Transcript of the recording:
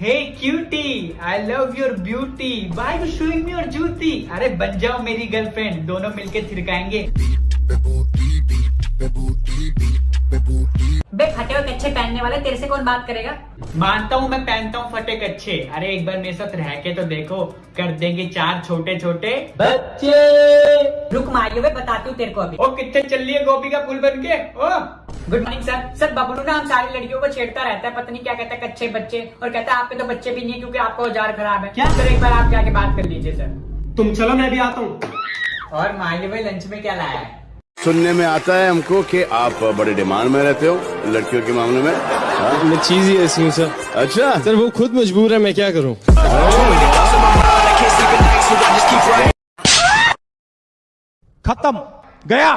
Hey cutie I love your beauty by you showing me your जूती अरे बन जाओ मेरी गर्लफ्रेंड दोनों मिलके थिरकाएँगे। बे फटे हुए कच्चे पहनने वाले तेरे से कौन बात करेगा? मानता हूँ मैं पहनता हूँ फटे कच्छे अरे एक बार मेरे साथ रह के तो देखो कर देंगे चार छोटे छोटे बच्चे! रुक मारियो बे बताती हूँ तेरे को अभी। ओ कितने चल रही है गोपी का फूल बन के? ओ! Good morning sir sir Bablu ना हम सारी लड़कियों को छेड़ता रहता है। पत्नी क्या कहता है कच्चे बच्चे। और कहता है आपके तो बच्चे भी नहीं है क्योंकि आपका औज़ार खराब है। क्या? सर एक बार आप जाके बात कर लीजिए सर तुम चलो मैं भी आता हूँ। और माली भाई लंच में क्या लाया है? सुनने में आता है हमको कि आप बड़े डिमांड में रहते हो लड़कियों के मामले में। हाँ? मैं चीज़ ही ऐसी हूँ सर अच्छा। सर वो खुद मजबूर है मैं क्या करूँ? खत्म। गया।